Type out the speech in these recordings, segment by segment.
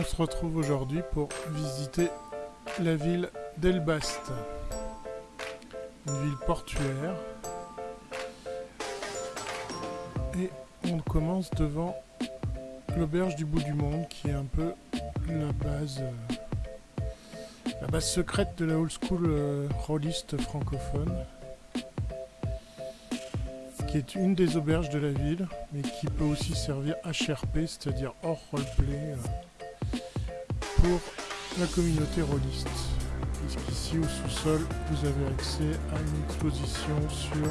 on se retrouve aujourd'hui pour visiter la ville d'Elbast. Une ville portuaire. Et on commence devant l'auberge du bout du monde qui est un peu la base la base secrète de la old school euh, rolliste francophone qui est une des auberges de la ville mais qui peut aussi servir HRP c'est à dire hors roleplay euh, pour la communauté rolliste puisqu'ici au sous-sol vous avez accès à une exposition sur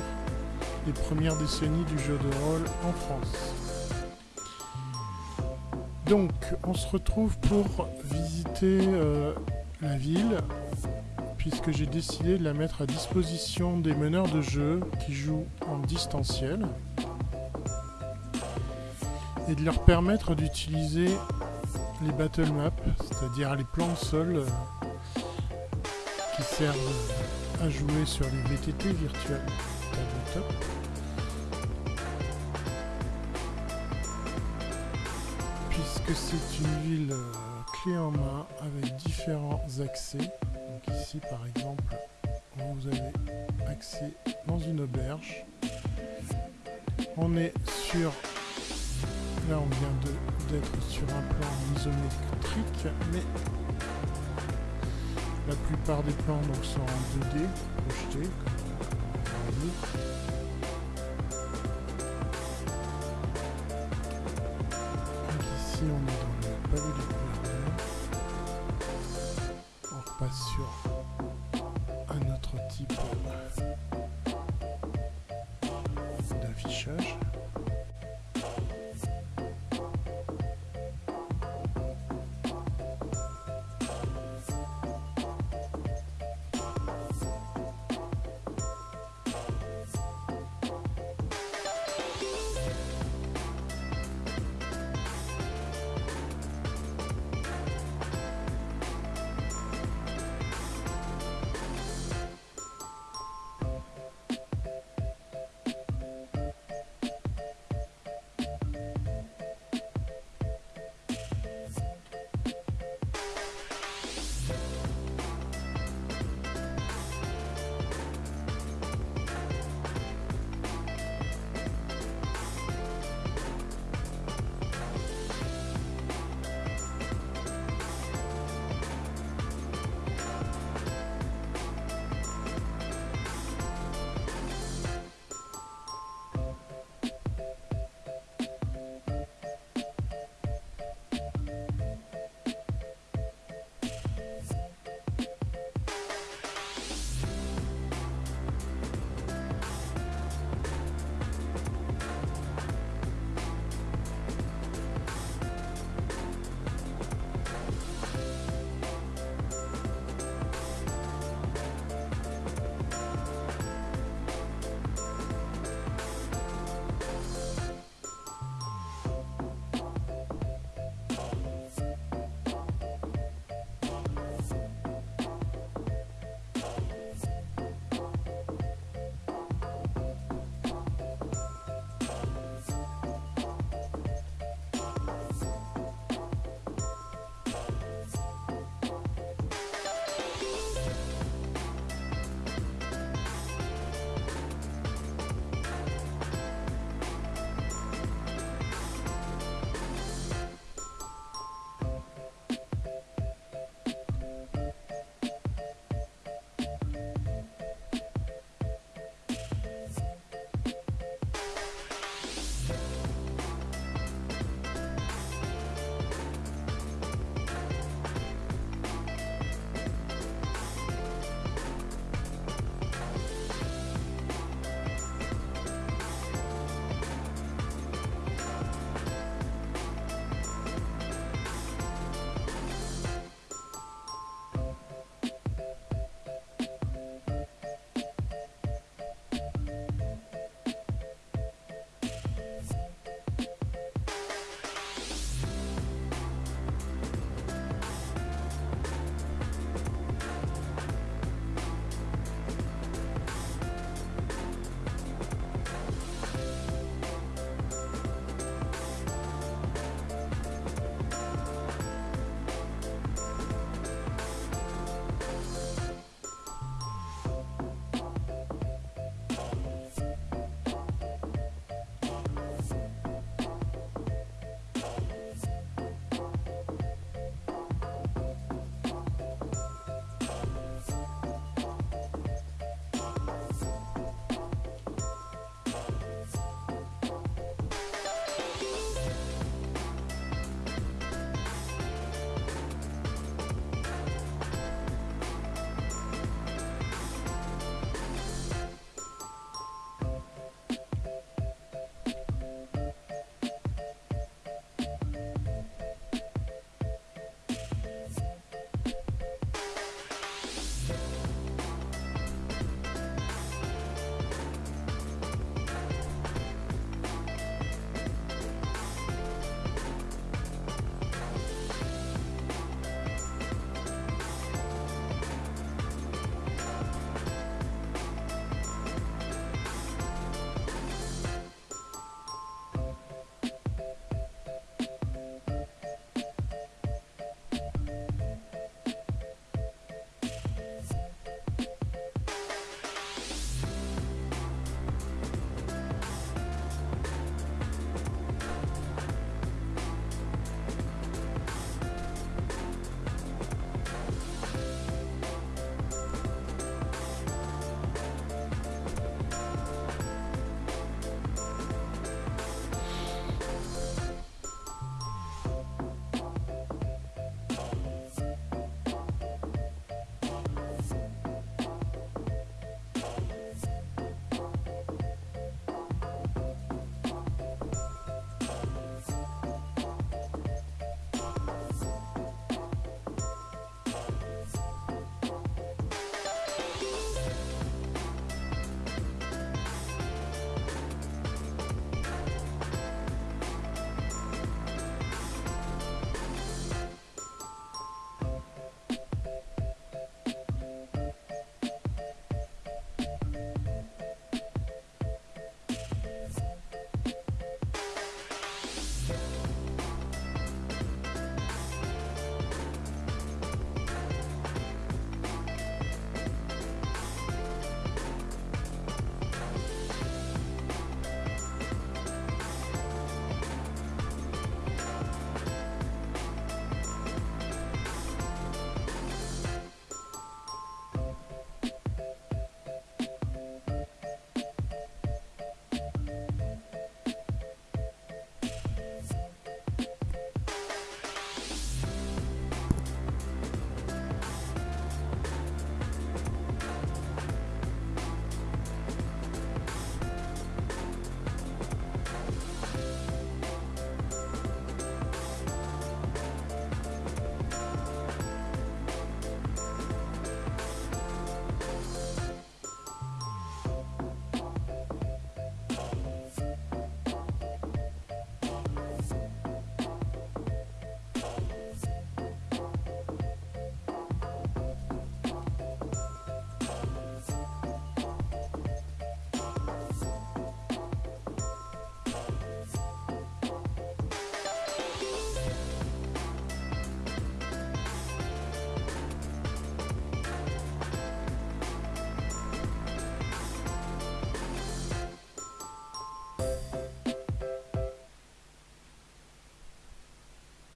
les premières décennies du jeu de rôle en France. Donc, on se retrouve pour visiter euh, la ville, puisque j'ai décidé de la mettre à disposition des meneurs de jeu qui jouent en distanciel, et de leur permettre d'utiliser les battle maps, c'est-à-dire les plans de sol euh, qui servent à jouer sur les VTT virtuels puisque c'est une ville euh, clé en main avec différents accès. Donc ici par exemple, vous avez accès dans une auberge. On est sur... Là on vient d'être sur un plan isométrique, mais la plupart des plans donc, sont en 2D projetés, comme on est dans le palais du gouverneur. On repasse sur un autre type d'affichage.